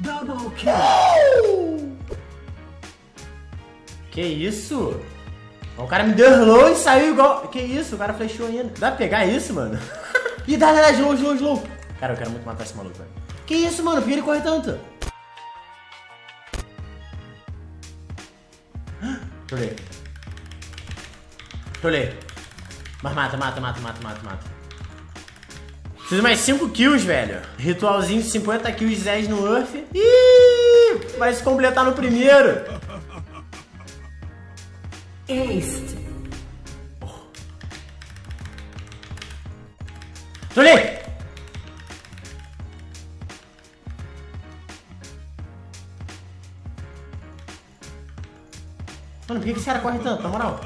Double kill. Que isso? O cara me derrou e saiu igual... Que isso? O cara flechou ainda. Dá pra pegar isso, mano? Ih, dá, dá, dá, slow, slow, slow. Cara, eu quero muito matar esse maluco, velho. Que isso, mano? Por que ele corre tanto? Trolei. Trolei. Mas mata, mata, mata, mata, mata, mata. Preciso mais 5 kills, velho. Ritualzinho de 50 kills 10 no Earth. Ih! Vai se completar no primeiro. Ace. Trolei! Mano, por que esse cara corre tanto, na moral?